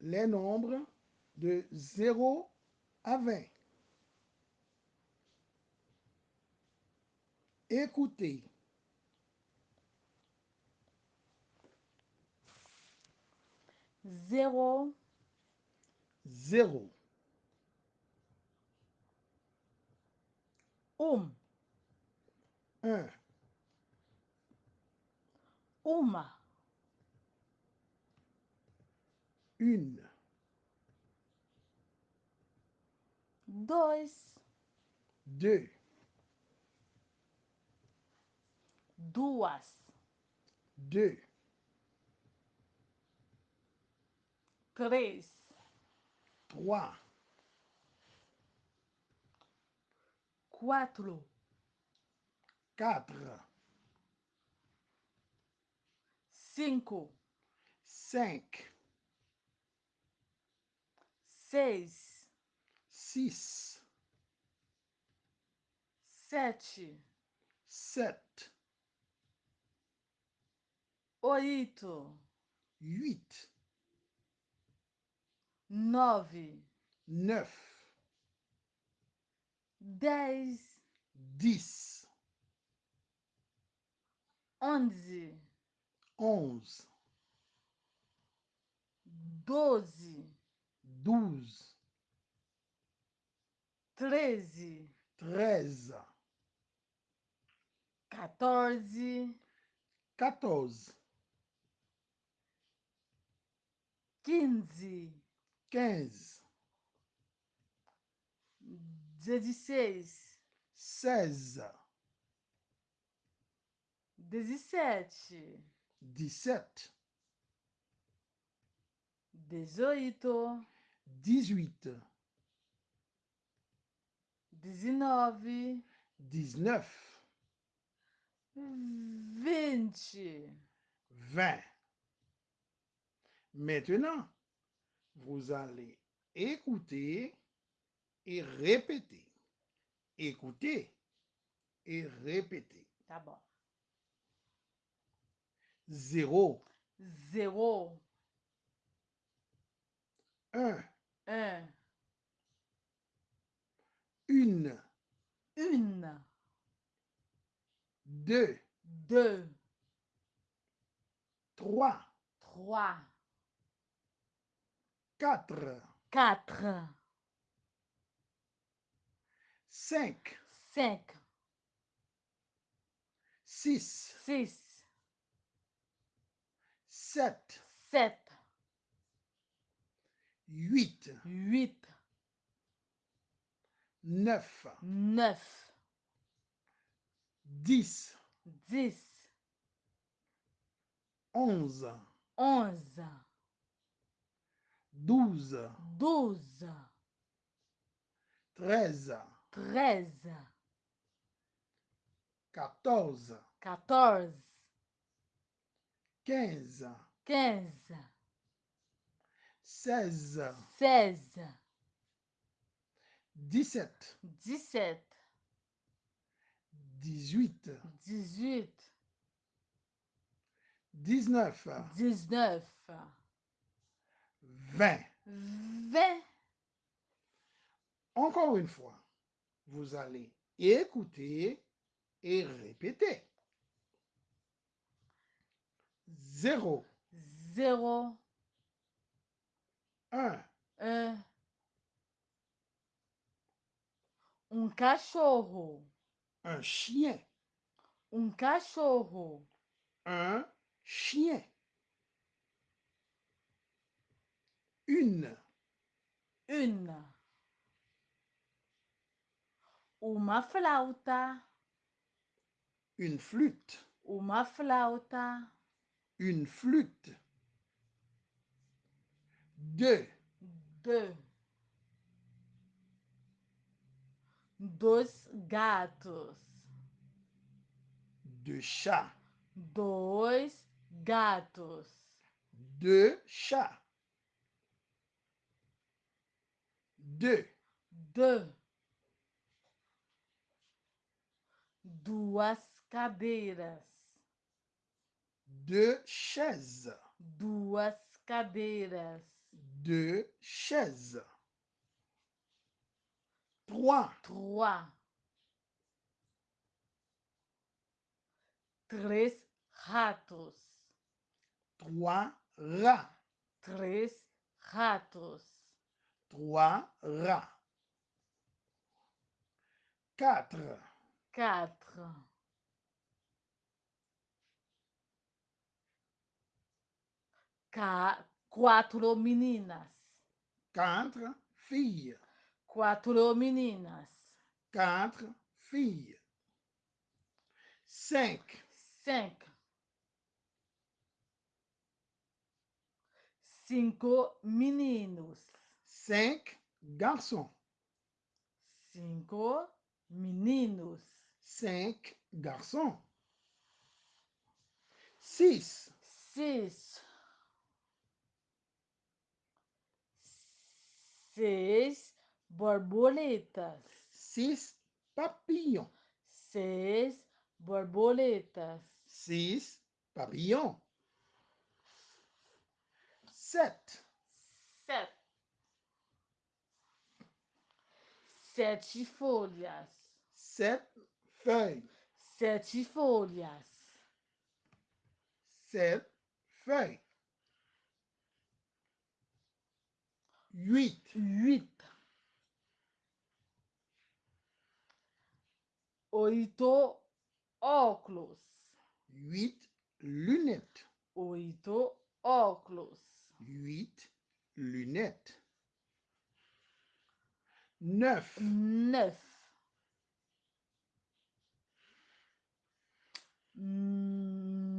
les nombres de 0 à 20. Écoutez. Zéro, 0, um, 1, uma, une, dois, 2, duas, 2, três, 3, quatro, 4, cinco, 5, seis, seis, sete, sete, oito, oito, nove, nove, dez, dez, onze, onze, doze. 12, 13, 13, 14, 14, 15, 15, 16, 16, 17, 17, 18, dix-huit, dix-neuf, vinte, vingt. Maintenant, vous allez écouter et répéter. Écoutez et répétez. D'abord. Zéro. Zéro. Un un, une, une, deux, deux, trois, trois, quatre, quatre, cinq, cinq, six, six, sept, sept, huit, huit, neuf, neuf, dix, dix, onze, onze, douze, douze, treize, treize, quatorze, quatorze, quinze, quinze, seize, seize, dix-sept, dix-sept, dix-huit, dix-huit, dix-neuf, dix-neuf, vingt. vingt. Encore une fois, vous allez écouter et répéter. Zéro, Zéro, un, um, um cachorro, un chien, um cachorro, un chien. Une, une, uma flauta, une flûte, uma flauta, une flûte. de. De. Dos gatos. De chá. Dois gatos. De chá. De. De. Duas cadeiras. De chaise. Duas cadeiras. Deux chaises, trois, trois, três ratos, trois rats, três ratos, trois rats, quatre, quatro, ca- quatro meninas, quatre filles, quatro meninas, quatre filles, cinq, cinco, cinco meninos, cinq garçons, cinco meninos, cinq garçons, six, seis, seis borboletas, six papillons, seis borboletas, six papillons, sept, sete, sete folhas, sept feuilles, sete folhas, sept feuilles, huit, huit, oito óculos, huit lunettes, oito óculos, huit lunettes, neuf, neuf,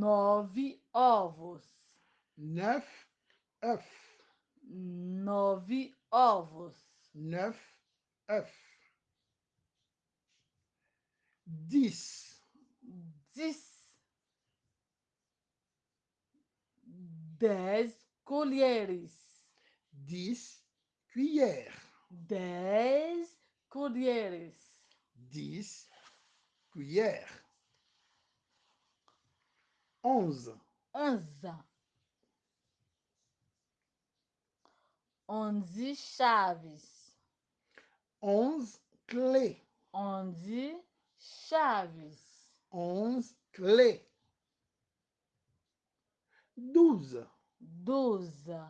nove ovos, neuf œufs, nove ovos, neuf œufs, dix, dix, dez colheres, dix cuillères, dez colheres, dix cuillères, onze, onze, onze chaves, onze clés, onze chaves, onze clés, douze, doze,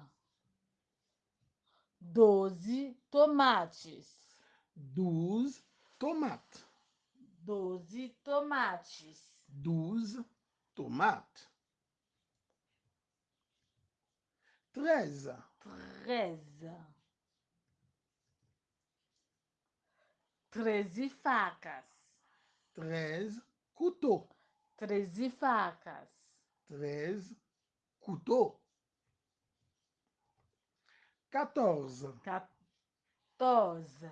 doze tomates, douze tomates, doze tomates, douze tomates, treize, treze, treze facas, treize couteaux, treze facas, treize couteaux, quatorze, quatorze,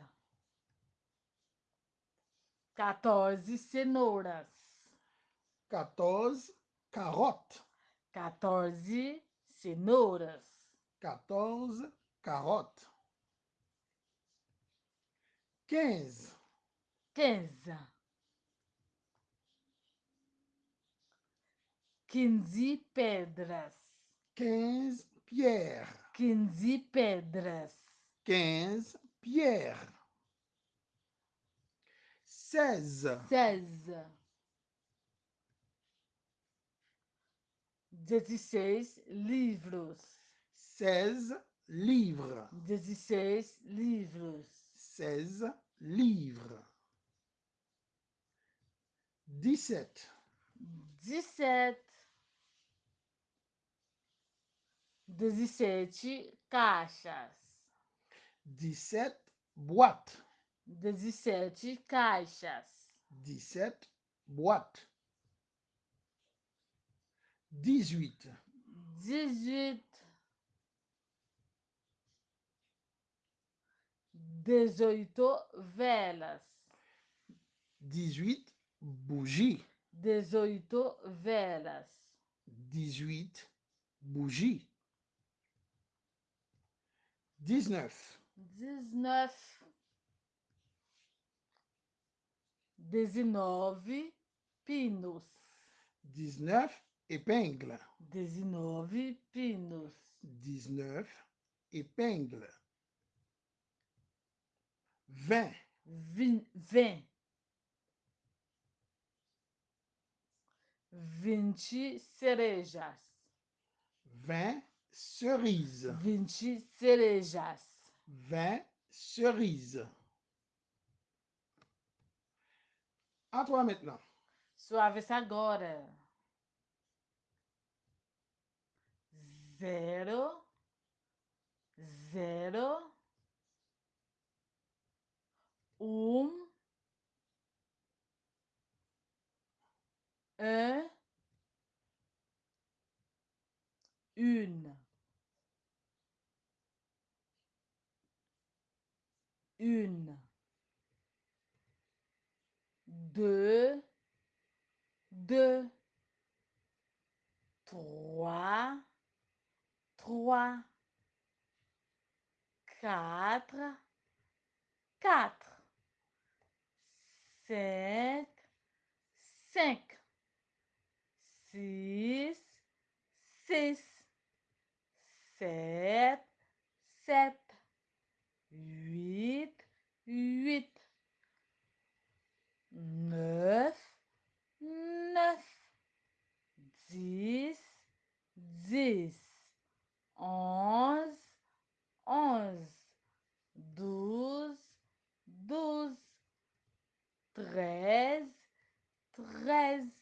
quatorze cenouras, quatorze carottes, quatorze cenouras, 14, carotte. 15. 15. 15 pedras. 15 pierre. 15 pedras. 15 pierre. 16. 16. 16 livros. Seize livres, dezesseis livros, seize livres, dix-sept, dezessete, dezessete caixas, dix-sept boîtes, dezessete caixas, dix-sept boîtes, dix-huit, dix-huit, 18 velas. 18 bougies. 18 velas. 18 bougies. 19. 19. 19 pinos. 19 épingles. 19 pinos. 19 épingles. 20. 20. 20 cerejas. 20 cerises. 20 cerejas. 20 cerises. A toi maintenant. Sua vez agora. Zero. Zero. Um, un, une, une, deux, deux, trois, trois, quatre, quatre, cinq, cinq, six, six, sept, sept, huit, huit, neuf, neuf, dix, dix, onze, onze, douze, douze, treize, treize,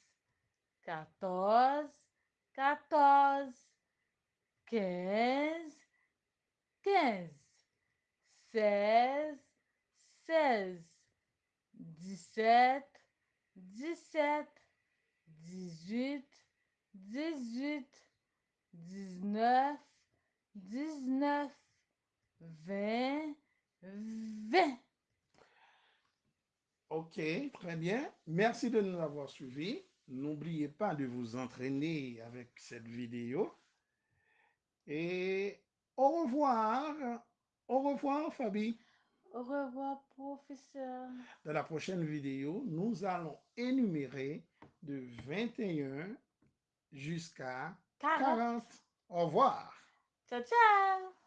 quatorze, quatorze, quinze, quinze, seize, seize, dix-sept, dix-sept, dix-huit, dix-huit, dix-neuf, dix-neuf, vingt, vingt. OK, très bien. Merci de nous avoir suivis. N'oubliez pas de vous entraîner avec cette vidéo. Et au revoir. Au revoir, Fabi. Au revoir, professeur. Dans la prochaine vidéo, nous allons énumérer de 21 jusqu'à 40. 40. Au revoir. Ciao, ciao.